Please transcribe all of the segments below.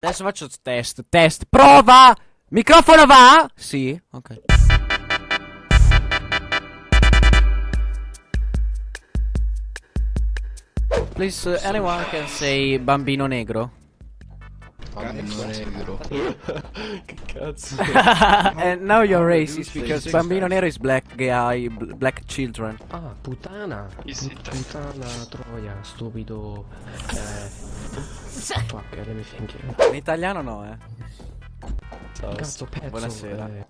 Adesso faccio test, test, prova! Microfono va? Sì, ok. Please, uh, anyone can say bambino negro? Bambino negro. che cazzo? And now you're racist because bambino nero is black guy, bl- black children. Ah, puttana. Easy Put- time. puttana, troia, stupido. Eh. Fuck, let me think. In italiano no, eh. Cazzo, pezzo. Buonasera. eh.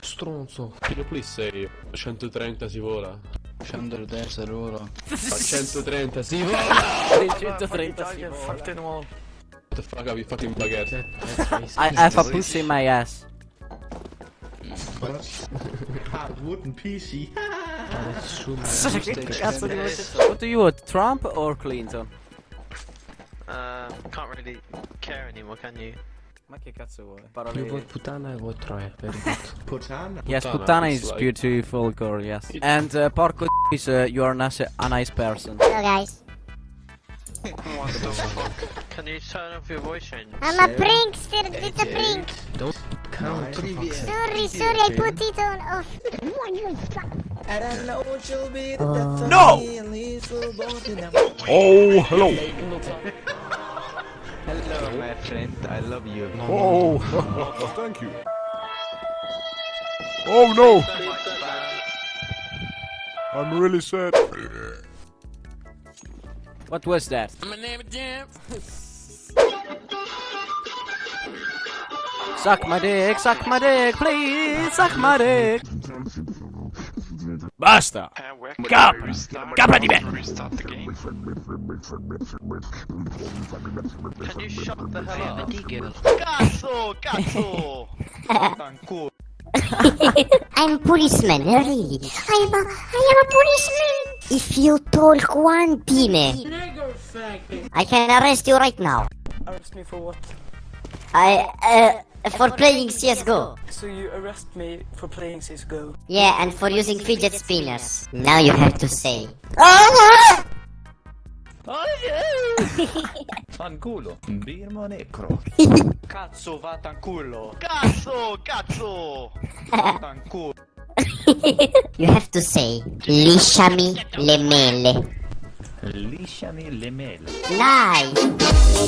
Stronzo. Kilo please say 130 si vola. 110 euro. A 130 si vola. 130 sì. What the fuck have you fucking baguette? That- I have a pussy in my ass. Hard wooden PC. That's true, man. che cazzo di voce? What do you want, Trump or Clinton? Uh, can't really care anymore, can you? Ma che cazzo vuoi? You Parole... vote puttana, I vote troia. Very good. Putana. Yes, Puttana puttana is is like- beautiful girl, yes. And uh, porco is uh, you are nice, a nice person. Hello guys. What the fuck? Can you turn off your voice change? I'm a prankster, it's a prank. Don't count. for fuck's sake. Sorry, sorry, I put it on off. No! Oh, hello. Hello, my friend. I love you. Oh, thank you. Oh no, I'm really sad. What was that? Suck my dick, suck my dick, please, suck my dick. Basta! Capra! Capra di me! The game. Can you shut the hell up? Cazzo! Cazzo! I'm policeman, really. I'm a, I am a policeman. If you talk one time, I can arrest you right now. Arrest me for what? I, uh, for playing CSGO. So you arrest me for playing CSGO? Yeah, and for using fidget spinners. Now you have to say. Oh, Fanculo. Birmo necro. Cazzo, vaffanculo! Cazzo! Cazzo! Vaffanculo! you have to say lisciami le mele. Lisciami le mele. Nice.